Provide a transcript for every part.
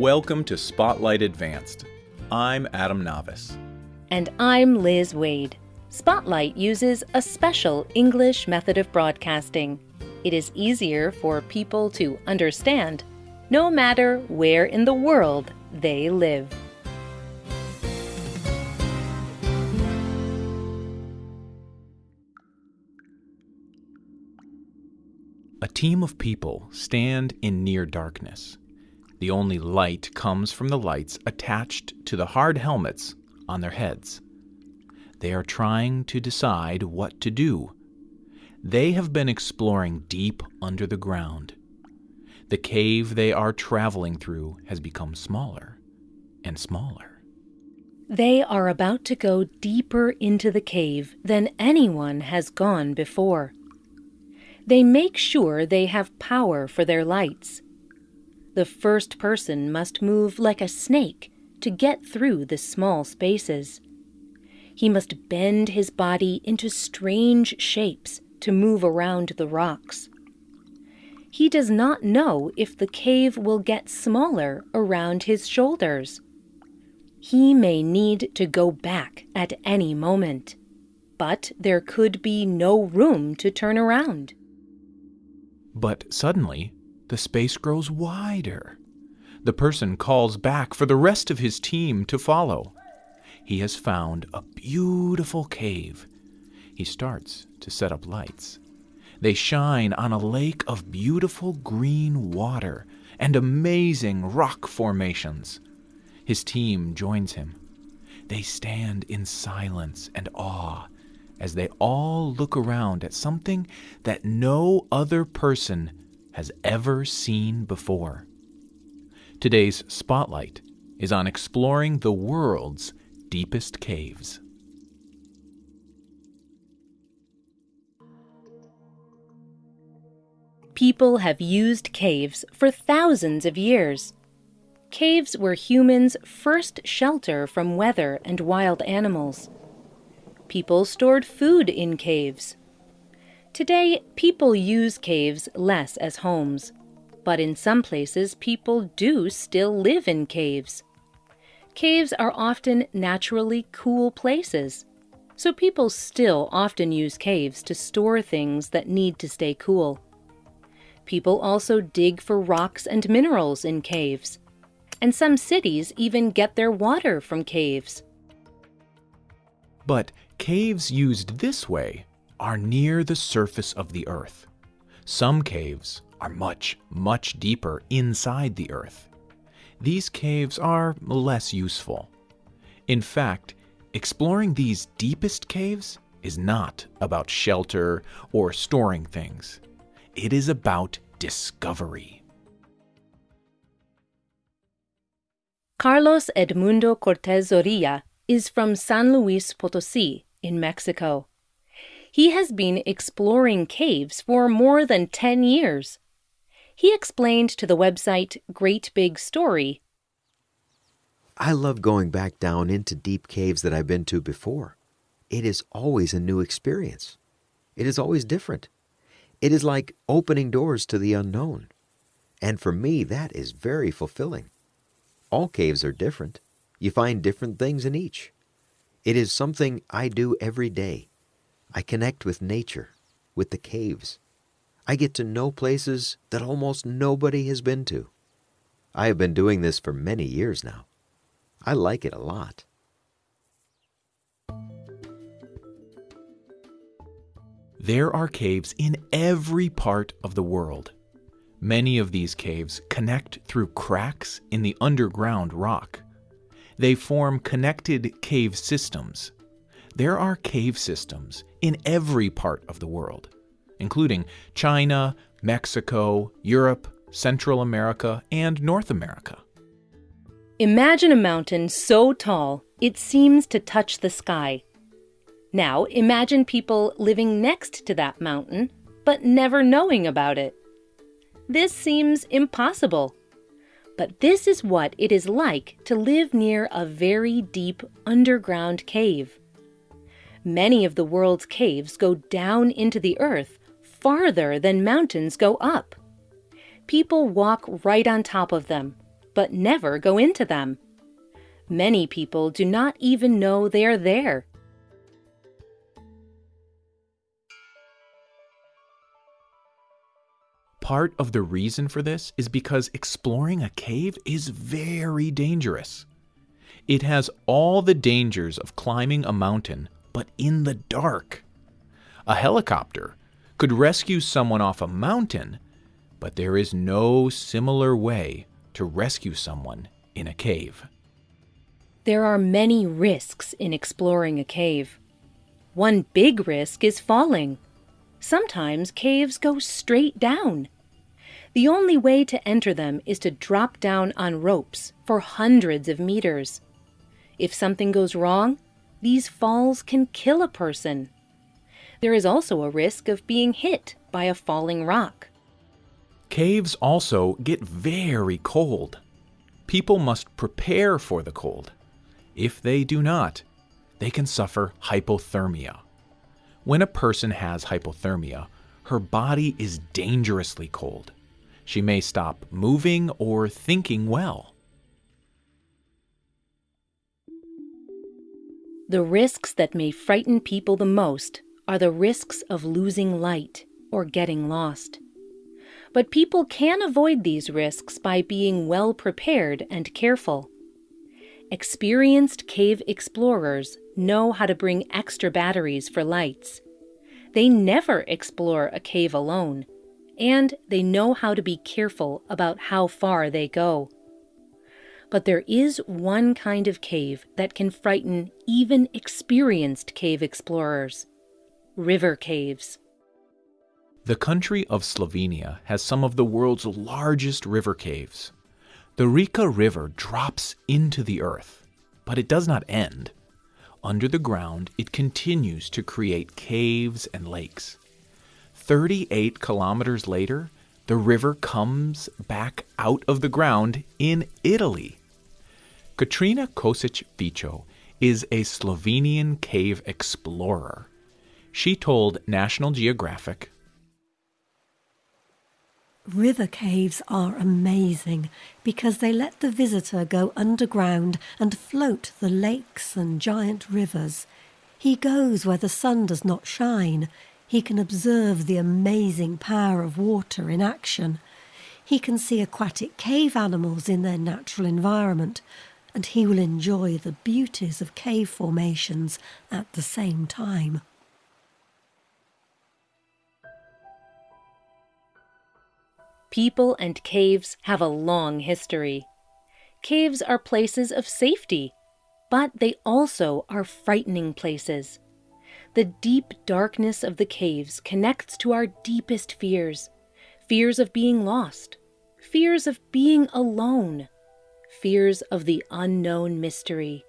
Welcome to Spotlight Advanced. I'm Adam Navis. And I'm Liz Waid. Spotlight uses a special English method of broadcasting. It is easier for people to understand no matter where in the world they live. A team of people stand in near darkness. The only light comes from the lights attached to the hard helmets on their heads. They are trying to decide what to do. They have been exploring deep under the ground. The cave they are traveling through has become smaller and smaller. They are about to go deeper into the cave than anyone has gone before. They make sure they have power for their lights. The first person must move like a snake to get through the small spaces. He must bend his body into strange shapes to move around the rocks. He does not know if the cave will get smaller around his shoulders. He may need to go back at any moment, but there could be no room to turn around. But suddenly, the space grows wider. The person calls back for the rest of his team to follow. He has found a beautiful cave. He starts to set up lights. They shine on a lake of beautiful green water and amazing rock formations. His team joins him. They stand in silence and awe as they all look around at something that no other person has ever seen before. Today's spotlight is on exploring the world's deepest caves. People have used caves for thousands of years. Caves were humans' first shelter from weather and wild animals. People stored food in caves. Today, people use caves less as homes, but in some places, people do still live in caves. Caves are often naturally cool places, so people still often use caves to store things that need to stay cool. People also dig for rocks and minerals in caves, and some cities even get their water from caves. But caves used this way are near the surface of the earth. Some caves are much, much deeper inside the earth. These caves are less useful. In fact, exploring these deepest caves is not about shelter or storing things. It is about discovery. Carlos Edmundo Cortez Zorilla is from San Luis Potosi in Mexico. He has been exploring caves for more than 10 years. He explained to the website Great Big Story I love going back down into deep caves that I've been to before. It is always a new experience. It is always different. It is like opening doors to the unknown. And for me, that is very fulfilling. All caves are different. You find different things in each. It is something I do every day. I connect with nature, with the caves. I get to know places that almost nobody has been to. I have been doing this for many years now. I like it a lot. There are caves in every part of the world. Many of these caves connect through cracks in the underground rock. They form connected cave systems. There are cave systems in every part of the world, including China, Mexico, Europe, Central America, and North America. Imagine a mountain so tall it seems to touch the sky. Now imagine people living next to that mountain, but never knowing about it. This seems impossible. But this is what it is like to live near a very deep underground cave. Many of the world's caves go down into the earth farther than mountains go up. People walk right on top of them, but never go into them. Many people do not even know they are there. Part of the reason for this is because exploring a cave is very dangerous. It has all the dangers of climbing a mountain, but in the dark. A helicopter could rescue someone off a mountain, but there is no similar way to rescue someone in a cave. There are many risks in exploring a cave. One big risk is falling. Sometimes caves go straight down. The only way to enter them is to drop down on ropes for hundreds of meters. If something goes wrong, these falls can kill a person. There is also a risk of being hit by a falling rock. Caves also get very cold. People must prepare for the cold. If they do not, they can suffer hypothermia. When a person has hypothermia, her body is dangerously cold. She may stop moving or thinking well. The risks that may frighten people the most are the risks of losing light or getting lost. But people can avoid these risks by being well prepared and careful. Experienced cave explorers know how to bring extra batteries for lights. They never explore a cave alone, and they know how to be careful about how far they go. But there is one kind of cave that can frighten even experienced cave explorers river caves. The country of Slovenia has some of the world's largest river caves. The Reka River drops into the earth, but it does not end. Under the ground, it continues to create caves and lakes. 38 kilometers later, the river comes back out of the ground in Italy. Katrina Kosic Vico is a Slovenian cave explorer. She told National Geographic River caves are amazing because they let the visitor go underground and float the lakes and giant rivers. He goes where the sun does not shine. He can observe the amazing power of water in action. He can see aquatic cave animals in their natural environment, and he will enjoy the beauties of cave formations at the same time. People and caves have a long history. Caves are places of safety, but they also are frightening places. The deep darkness of the caves connects to our deepest fears fears of being lost, fears of being alone, fears of the unknown mystery.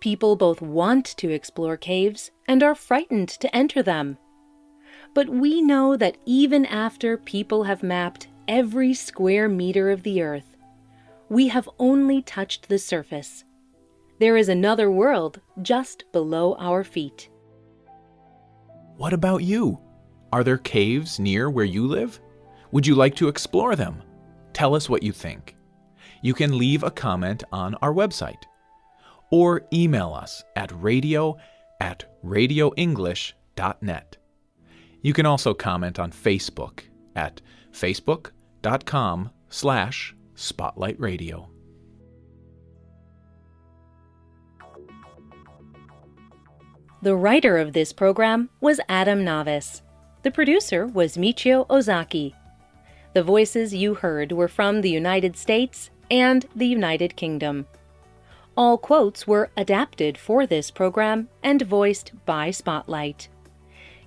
People both want to explore caves and are frightened to enter them. But we know that even after people have mapped every square meter of the earth, we have only touched the surface. There is another world just below our feet. What about you? Are there caves near where you live? Would you like to explore them? Tell us what you think. You can leave a comment on our website or email us at radio at radioenglish.net. You can also comment on Facebook at facebook.com slash spotlightradio. The writer of this program was Adam Navis. The producer was Michio Ozaki. The voices you heard were from the United States and the United Kingdom. All quotes were adapted for this program and voiced by Spotlight.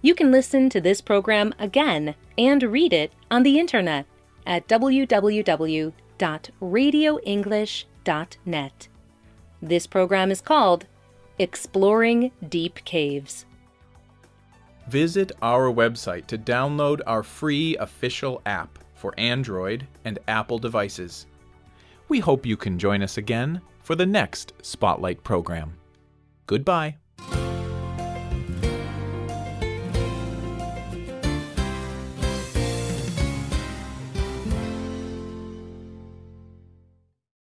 You can listen to this program again and read it on the internet at www.radioenglish.net. This program is called Exploring Deep Caves. Visit our website to download our free official app for Android and Apple devices. We hope you can join us again for the next Spotlight program. Goodbye.